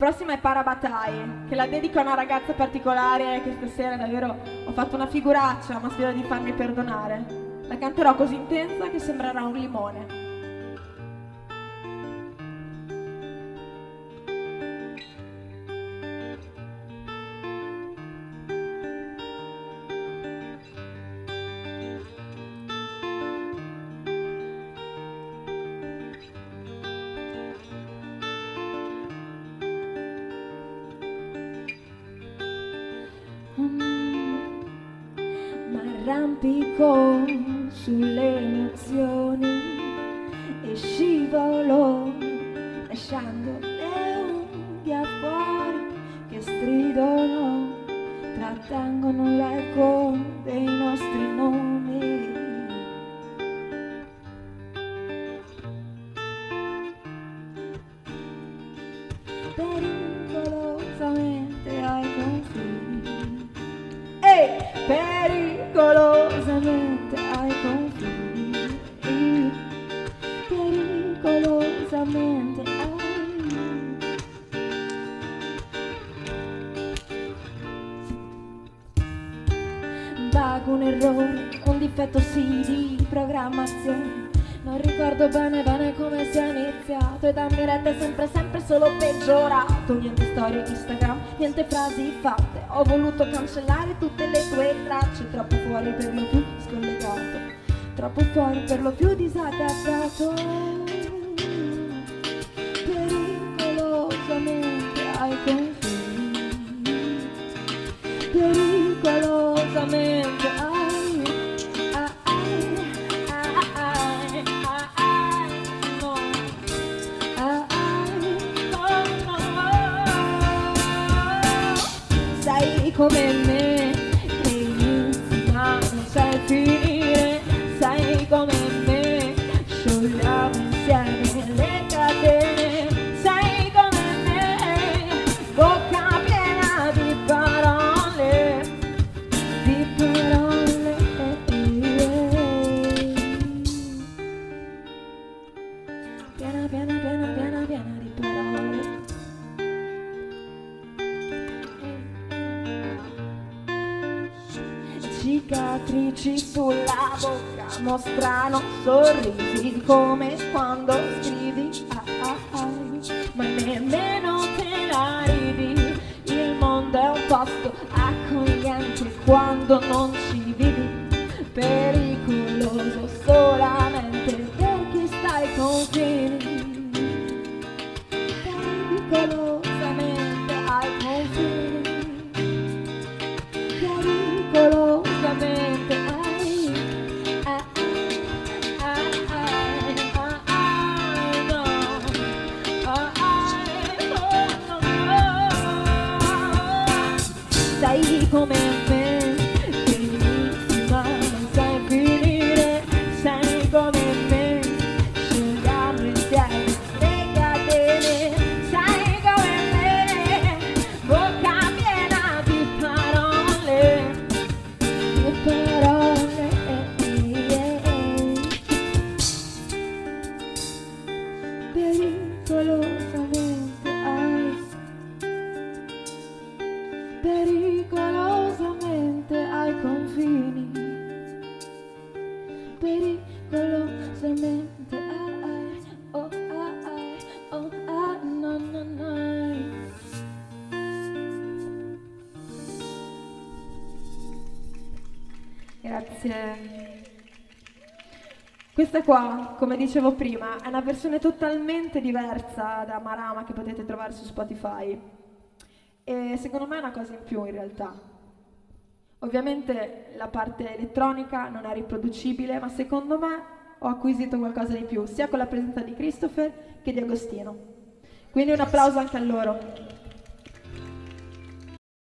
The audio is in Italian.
Prossima è Parabatai, che la dedico a una ragazza particolare che stasera davvero ho fatto una figuraccia, ma spero di farmi perdonare. La canterò così intensa che sembrerà un limone. Arrampico sulle emozioni e scivolo lasciando le unghie fuori che stridono trattengono vago un errore un difetto sì di programmazione. Non ricordo bene bene come sia iniziato E da rete sempre sempre solo peggiorato. Niente storie Instagram, niente frasi fatte. Ho voluto cancellare tutte le tue tracce Troppo fuori per lo più scollegato. Troppo fuori per lo più disadattato come me che inizi ma non cicatrici sulla bocca mostrano sorrisi come quando scrivi ah, ah, ah, ma nemmeno te la ridi. Il mondo è un posto accogliente quando non ci vivi pericoloso solamente per chi sta ai confini come me, che inizi ma non sai finire, sei come me, scegliamo insieme le catene, sei come me, bocca piena di parole parole pericolosamente Grazie. Questa qua, come dicevo prima, è una versione totalmente diversa da Marama che potete trovare su Spotify. E secondo me è una cosa in più in realtà. Ovviamente la parte elettronica non è riproducibile, ma secondo me ho acquisito qualcosa di più, sia con la presenza di Christopher che di Agostino. Quindi un applauso anche a loro.